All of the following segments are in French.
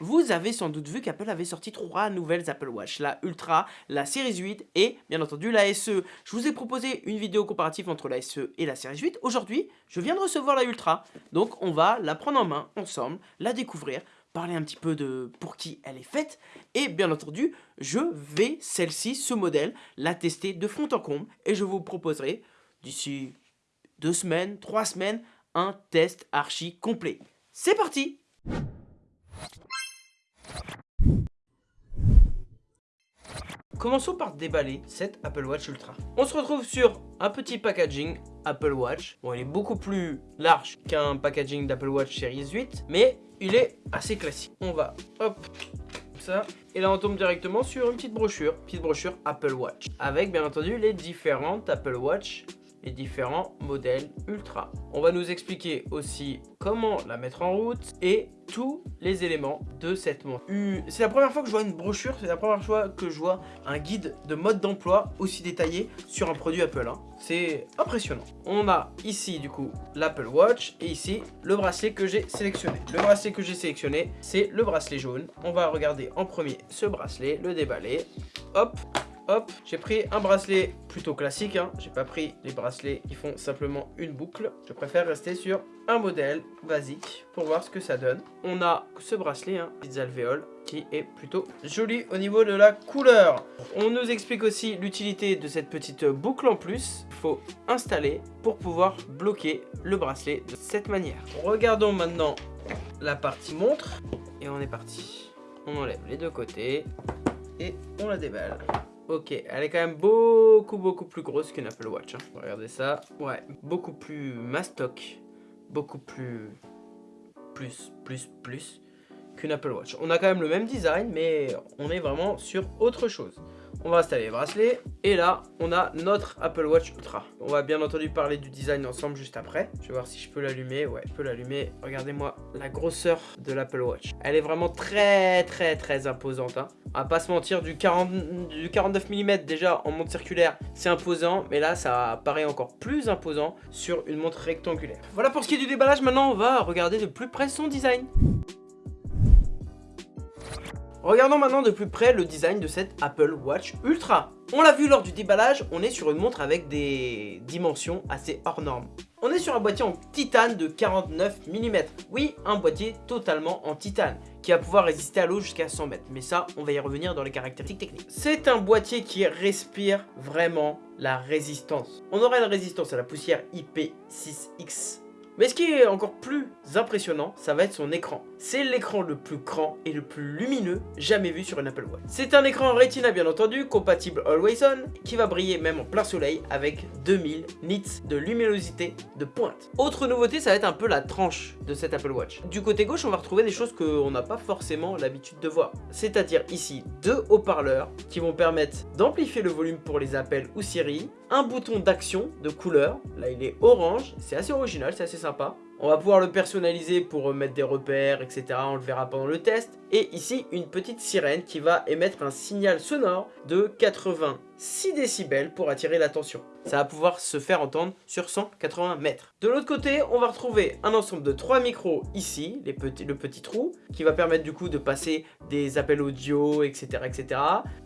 Vous avez sans doute vu qu'Apple avait sorti trois nouvelles Apple Watch, la Ultra, la Series 8 et bien entendu la SE. Je vous ai proposé une vidéo comparative entre la SE et la Series 8. Aujourd'hui, je viens de recevoir la Ultra, donc on va la prendre en main ensemble, la découvrir, parler un petit peu de pour qui elle est faite et bien entendu, je vais celle-ci, ce modèle, la tester de fond en comble et je vous proposerai d'ici deux semaines, trois semaines, un test archi complet. C'est parti Commençons par déballer cette Apple Watch Ultra. On se retrouve sur un petit packaging Apple Watch. Bon, il est beaucoup plus large qu'un packaging d'Apple Watch Series 8, mais il est assez classique. On va, hop, ça. Et là, on tombe directement sur une petite brochure, petite brochure Apple Watch, avec bien entendu les différentes Apple Watch différents modèles Ultra. On va nous expliquer aussi comment la mettre en route et tous les éléments de cette montre. C'est la première fois que je vois une brochure, c'est la première fois que je vois un guide de mode d'emploi aussi détaillé sur un produit Apple. Hein. C'est impressionnant. On a ici du coup l'Apple Watch et ici le bracelet que j'ai sélectionné. Le bracelet que j'ai sélectionné, c'est le bracelet jaune. On va regarder en premier ce bracelet, le déballer. Hop, Hop, j'ai pris un bracelet plutôt classique, hein. j'ai pas pris les bracelets qui font simplement une boucle. Je préfère rester sur un modèle basique pour voir ce que ça donne. On a ce bracelet, hein, petites alvéoles, qui est plutôt joli au niveau de la couleur. On nous explique aussi l'utilité de cette petite boucle en plus. Il faut installer pour pouvoir bloquer le bracelet de cette manière. Regardons maintenant la partie montre et on est parti. On enlève les deux côtés et on la déballe. Ok, elle est quand même beaucoup, beaucoup plus grosse qu'une Apple Watch. Hein. Regardez ça. Ouais, beaucoup plus mastoc. Beaucoup plus... Plus, plus, plus qu'une Apple Watch. On a quand même le même design, mais on est vraiment sur autre chose. On va installer les bracelets. Et là, on a notre Apple Watch Ultra. On va bien entendu parler du design ensemble juste après. Je vais voir si je peux l'allumer. Ouais, je peux l'allumer. Regardez-moi la grosseur de l'Apple Watch. Elle est vraiment très, très, très imposante. Hein. On va pas se mentir, du, 40, du 49 mm déjà en montre circulaire, c'est imposant. Mais là, ça paraît encore plus imposant sur une montre rectangulaire. Voilà pour ce qui est du déballage. Maintenant, on va regarder de plus près son design. Regardons maintenant de plus près le design de cette Apple Watch Ultra. On l'a vu lors du déballage, on est sur une montre avec des dimensions assez hors normes. On est sur un boîtier en titane de 49 mm. Oui, un boîtier totalement en titane, qui va pouvoir résister à l'eau jusqu'à 100 mètres. Mais ça, on va y revenir dans les caractéristiques techniques. C'est un boîtier qui respire vraiment la résistance. On aura une résistance à la poussière IP6X mais ce qui est encore plus impressionnant, ça va être son écran. C'est l'écran le plus grand et le plus lumineux jamais vu sur une Apple Watch. C'est un écran Retina bien entendu, compatible Always On, qui va briller même en plein soleil avec 2000 nits de luminosité de pointe. Autre nouveauté, ça va être un peu la tranche de cette Apple Watch. Du côté gauche, on va retrouver des choses qu'on n'a pas forcément l'habitude de voir. C'est-à-dire ici, deux haut-parleurs qui vont permettre d'amplifier le volume pour les appels ou Siri, un bouton d'action de couleur, là il est orange, c'est assez original, c'est assez On va pouvoir le personnaliser pour mettre des repères, etc. On le verra pendant le test. Et ici, une petite sirène qui va émettre un signal sonore de 86 décibels pour attirer l'attention. Ça va pouvoir se faire entendre sur 180 mètres. De l'autre côté, on va retrouver un ensemble de trois micros ici, les petits, le petit trou, qui va permettre du coup de passer des appels audio, etc. etc.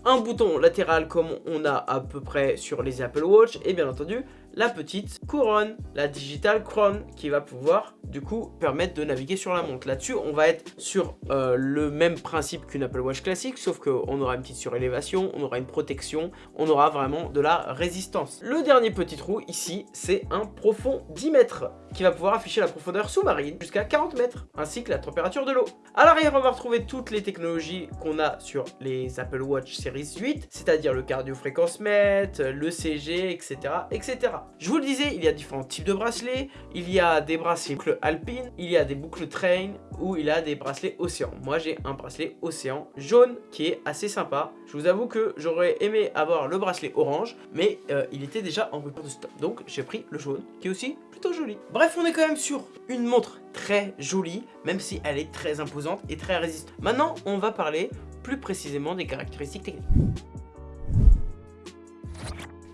Un bouton latéral comme on a à peu près sur les Apple Watch, et bien entendu, la petite couronne, la Digital Crown, qui va pouvoir du coup permettre de naviguer sur la montre. Là-dessus, on va être sur euh, le même principe qu'une Apple Watch classique, sauf qu'on aura une petite surélévation, on aura une protection, on aura vraiment de la résistance. Le dernier petit trou ici, c'est un profond 10 mètres qui va pouvoir afficher la profondeur sous-marine jusqu'à 40 mètres, ainsi que la température de l'eau. À l'arrière, on va retrouver toutes les technologies qu'on a sur les Apple Watch Series 8, c'est-à-dire le cardio-fréquence mètre, le CG, etc., etc. Je vous le disais, il y a différents types de bracelets, il y a des bracelets boucles alpine, il y a des boucles train, ou il y a des bracelets océan. Moi, j'ai un bracelet océan jaune qui est assez sympa. Je vous avoue que j'aurais aimé avoir le bracelet orange, mais euh, il était déjà en rupture de stock. Donc, j'ai pris le jaune, qui est aussi plutôt joli. Bref, on est quand même sur une montre très jolie, même si elle est très imposante et très résistante. Maintenant, on va parler plus précisément des caractéristiques techniques.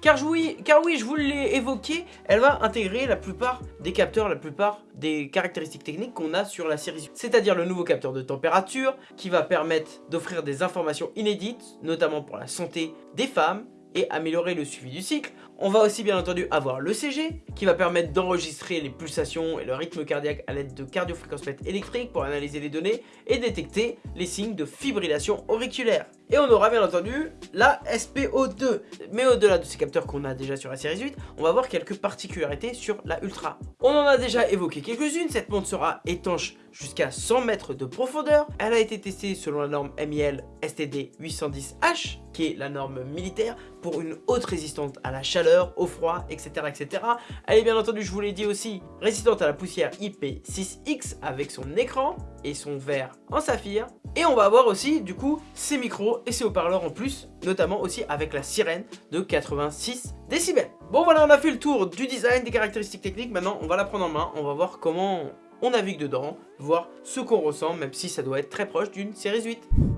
Car oui, je vous l'ai évoqué, elle va intégrer la plupart des capteurs, la plupart des caractéristiques techniques qu'on a sur la série 8. C'est-à-dire le nouveau capteur de température, qui va permettre d'offrir des informations inédites, notamment pour la santé des femmes, et améliorer le suivi du cycle. On va aussi bien entendu avoir le CG qui va permettre d'enregistrer les pulsations et le rythme cardiaque à l'aide de cardiofréquencemètres électriques pour analyser les données et détecter les signes de fibrillation auriculaire. Et on aura bien entendu la SPO2. Mais au-delà de ces capteurs qu'on a déjà sur la série 8, on va voir quelques particularités sur la Ultra. On en a déjà évoqué quelques-unes, cette montre sera étanche jusqu'à 100 mètres de profondeur. Elle a été testée selon la norme MIL STD 810H, qui est la norme militaire, pour une haute résistance à la chaleur, au froid, etc. etc. Elle est bien entendu, je vous l'ai dit aussi, résistante à la poussière IP6X avec son écran et son verre en saphir. Et on va avoir aussi du coup ses micros et ses haut-parleurs en plus, notamment aussi avec la sirène de 86 décibels. Bon voilà, on a fait le tour du design, des caractéristiques techniques, maintenant on va la prendre en main, on va voir comment on navigue dedans, voir ce qu'on ressent, même si ça doit être très proche d'une série 8.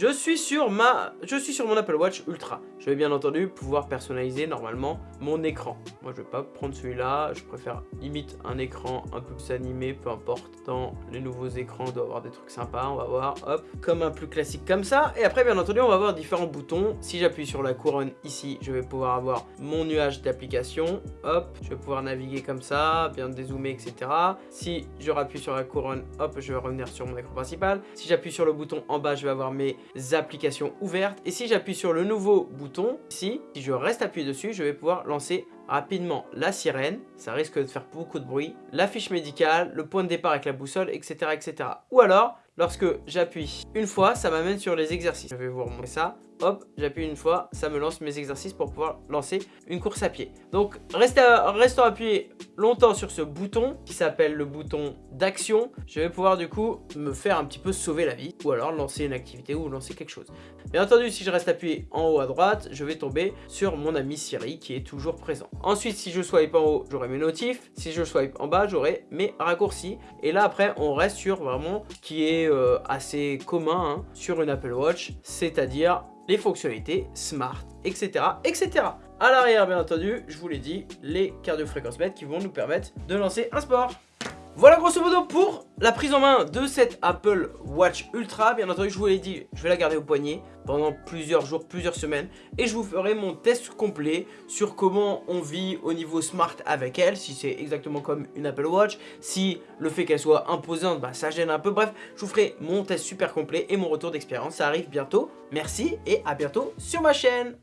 Je suis sur ma, je suis sur mon Apple Watch Ultra. Je vais bien entendu pouvoir personnaliser normalement mon écran. Moi je vais pas prendre celui-là, je préfère limite un écran un peu plus animé, peu importe. Dans les nouveaux écrans, on doit avoir des trucs sympas, on va voir, hop, comme un plus classique comme ça. Et après bien entendu on va avoir différents boutons. Si j'appuie sur la couronne ici, je vais pouvoir avoir mon nuage d'applications. Hop, je vais pouvoir naviguer comme ça, bien dézoomer, etc. Si je rappuie sur la couronne, hop, je vais revenir sur mon écran principal. Si j'appuie sur le bouton en bas, je vais avoir mes applications ouvertes. Et si j'appuie sur le nouveau bouton, ici, si je reste appuyé dessus, je vais pouvoir lancer rapidement la sirène, ça risque de faire beaucoup de bruit, la fiche médicale, le point de départ avec la boussole, etc. etc. Ou alors, lorsque j'appuie une fois, ça m'amène sur les exercices. Je vais vous remontrer ça hop, j'appuie une fois, ça me lance mes exercices pour pouvoir lancer une course à pied. Donc, restez, restant appuyé longtemps sur ce bouton qui s'appelle le bouton d'action, je vais pouvoir du coup me faire un petit peu sauver la vie ou alors lancer une activité ou lancer quelque chose. Bien entendu, si je reste appuyé en haut à droite, je vais tomber sur mon ami Siri qui est toujours présent. Ensuite, si je swipe en haut, j'aurai mes notifs. Si je swipe en bas, j'aurai mes raccourcis. Et là, après, on reste sur vraiment qui est euh, assez commun hein, sur une Apple Watch, c'est-à-dire les fonctionnalités smart, etc. etc. À l'arrière, bien entendu, je vous l'ai dit, les cardiofréquencemètres qui vont nous permettre de lancer un sport. Voilà grosso modo pour la prise en main de cette Apple Watch Ultra. Bien entendu, je vous l'ai dit, je vais la garder au poignet pendant plusieurs jours, plusieurs semaines. Et je vous ferai mon test complet sur comment on vit au niveau smart avec elle. Si c'est exactement comme une Apple Watch. Si le fait qu'elle soit imposante, bah, ça gêne un peu. Bref, je vous ferai mon test super complet et mon retour d'expérience. Ça arrive bientôt. Merci et à bientôt sur ma chaîne.